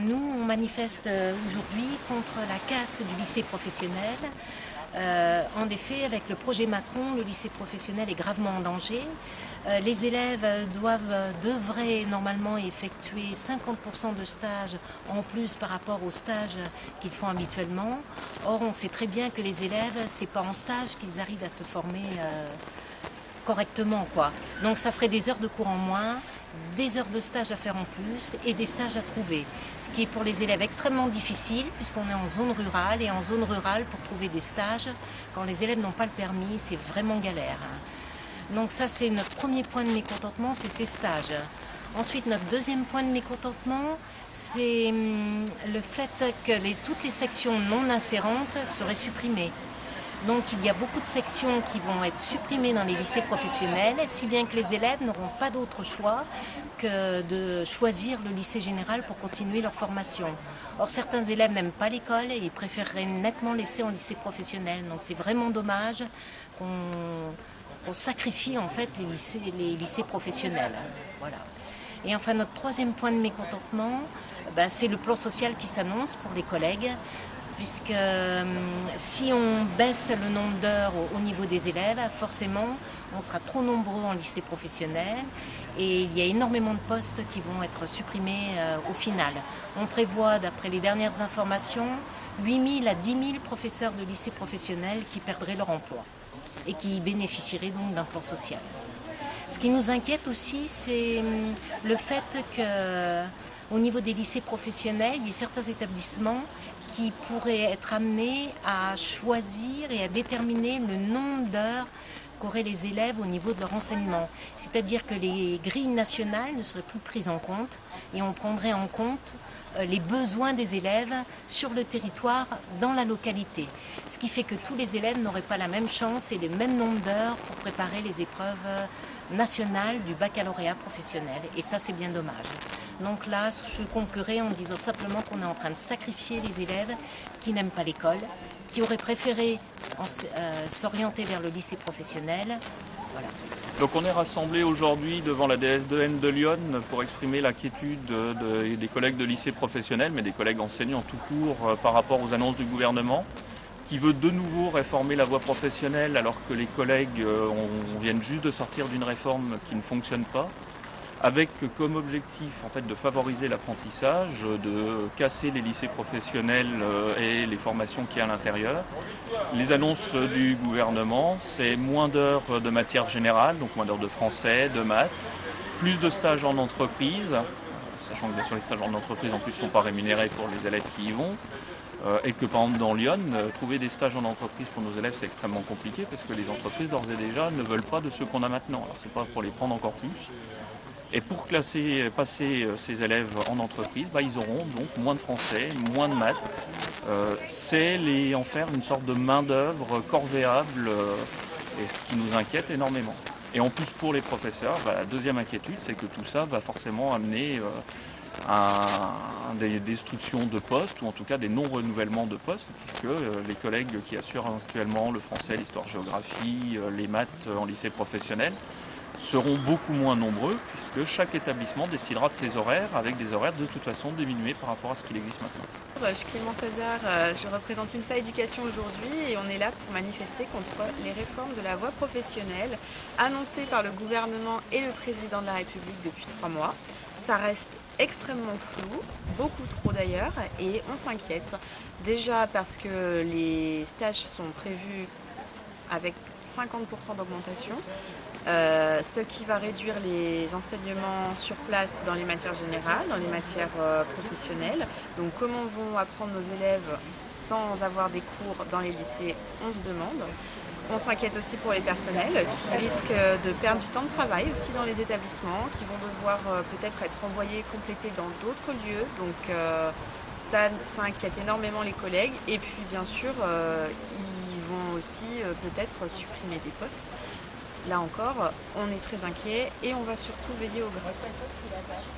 nous, on manifeste euh, aujourd'hui contre la casse du lycée professionnel. Euh, en effet, avec le projet Macron, le lycée professionnel est gravement en danger. Euh, les élèves doivent, devraient normalement effectuer 50% de stages en plus par rapport aux stages qu'ils font habituellement. Or, on sait très bien que les élèves, c'est pas en stage qu'ils arrivent à se former correctement. Quoi. Donc ça ferait des heures de cours en moins, des heures de stage à faire en plus et des stages à trouver. Ce qui est pour les élèves extrêmement difficile puisqu'on est en zone rurale et en zone rurale pour trouver des stages, quand les élèves n'ont pas le permis, c'est vraiment galère. Donc ça c'est notre premier point de mécontentement, c'est ces stages. Ensuite, notre deuxième point de mécontentement, c'est hum, le fait que toutes les sections non insérantes seraient supprimées. Donc il y a beaucoup de sections qui vont être supprimées dans les lycées professionnels, si bien que les élèves n'auront pas d'autre choix que de choisir le lycée général pour continuer leur formation. Or certains élèves n'aiment pas l'école et ils préféreraient nettement laisser en lycée professionnel. Donc c'est vraiment dommage qu'on sacrifie en fait les lycées, professionnels. Voilà. Et enfin notre troisième point de mécontentement, ben, c'est le plan social qui s'annonce pour les collègues puisque euh, si on baisse le nombre d'heures au, niveau des élèves, forcément, on sera trop nombreux en lycée professionnel et il y a énormément de postes qui vont être supprimés euh, au final. On prévoit, d'après les dernières informations, 8 000 à 10 000 professeurs de lycée professionnel qui perdraient leur emploi et qui bénéficieraient donc d'un plan social. Ce qui nous inquiète aussi, c'est hum, le fait que au niveau des lycées professionnels, il y a certains établissements qui pourraient être amenés à choisir et à déterminer le nombre d'heures qu'auraient les élèves au niveau de leur enseignement. C'est-à-dire que les grilles nationales ne seraient plus prises en compte et on prendrait en compte euh, les besoins des élèves sur le territoire, dans la localité. Ce qui fait que tous les élèves n'auraient pas la même chance et le même nombre d'heures pour préparer les épreuves nationales du baccalauréat professionnel. Et ça, c'est bien dommage. Donc là, je conclurai en disant simplement qu'on est en train de sacrifier les élèves qui n'aiment pas l'école, qui auraient préféré euh, s'orienter vers le lycée professionnel. Voilà. Donc on est rassemblés aujourd'hui devant la DS2N de Lyon pour exprimer l'inquiétude des collègues de lycée professionnel, mais des collègues enseignants tout court euh, par rapport aux annonces du gouvernement, qui veut de nouveau réformer la voie professionnelle alors que les collègues euh, viennent juste de sortir d'une réforme qui ne fonctionne pas avec comme objectif en fait de favoriser l'apprentissage, de casser les lycées professionnels euh, et les formations qu'il y a à l'intérieur. Les annonces du gouvernement, c'est moins d'heures de matière générale, donc moins d'heures de français, de maths, plus de stages en entreprise, sachant que bien sûr les stages en entreprise en plus ne sont pas rémunérés pour les élèves qui y vont. Euh, et que par exemple dans Lyon, euh, trouver des stages en entreprise pour nos élèves c'est extrêmement compliqué parce que les entreprises d'ores et déjà ne veulent pas de ceux qu'on a maintenant. Alors c'est pas pour les prendre encore plus, et pour classer, passer euh, ces élèves en entreprise, bah, ils auront donc moins de français, moins de maths. Euh, c'est en faire une sorte de main-d'œuvre corvéable, euh, et ce qui nous inquiète énormément. Et en plus pour les professeurs, bah, la deuxième inquiétude, c'est que tout ça va forcément amener à des destructions de postes, ou en tout cas des non-renouvellements de postes, puisque les collègues qui assurent actuellement le français, l'histoire-géographie, les maths en lycée professionnel, seront beaucoup moins nombreux puisque chaque établissement décidera de ses horaires avec des horaires de toute façon diminués par rapport à ce qu'il existe maintenant. Je suis Clément César, euh, je représente l'UNSA Éducation aujourd'hui et on est là pour manifester contre les réformes de la voie professionnelle annoncées par le gouvernement et le président de la République depuis trois mois. Ça reste extrêmement flou, beaucoup trop d'ailleurs, et on s'inquiète. Déjà parce que les stages sont prévus avec 50% d'augmentation, euh, ce qui va réduire les enseignements sur place dans les matières générales, dans les matières euh, professionnelles. Donc comment vont apprendre nos élèves sans avoir des cours dans les lycées, on se demande. On s'inquiète aussi pour les personnels qui risquent de perdre du temps de travail aussi dans les établissements, qui vont devoir euh, peut-être être envoyés complétés dans d'autres lieux. Donc ça, ça, inquiète énormément les collègues. Et puis bien sûr, ils vont aussi peut-être supprimer des postes. Là encore, on est très inquiet et on va surtout veiller au grade.